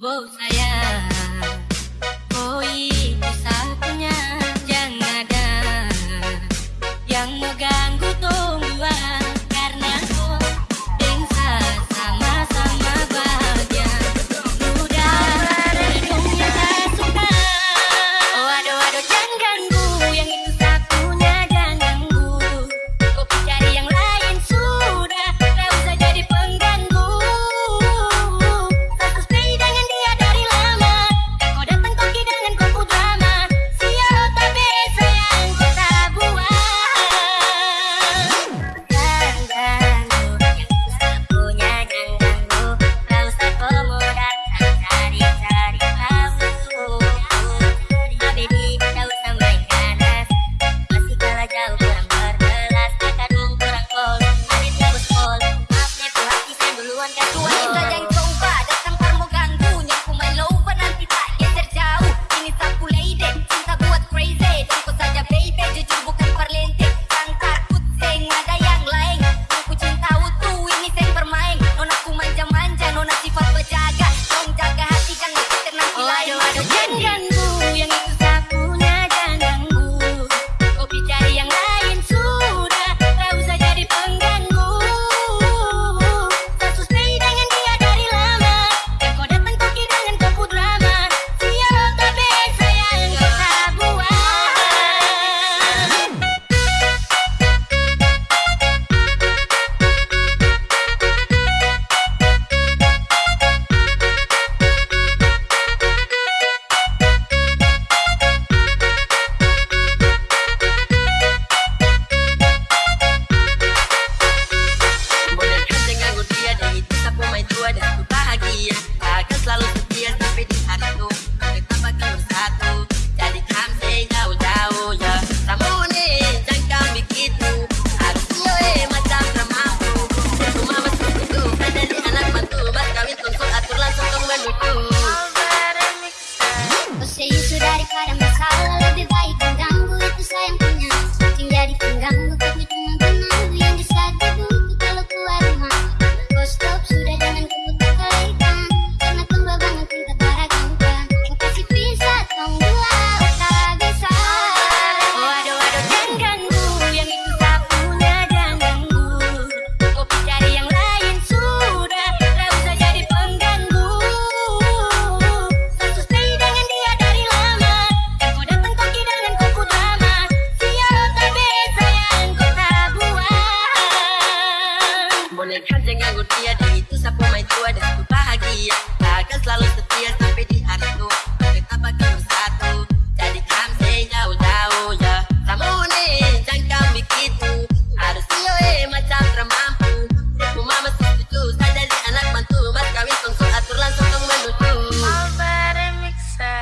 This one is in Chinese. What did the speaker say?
Whoa, sayang 哎，滴啷个？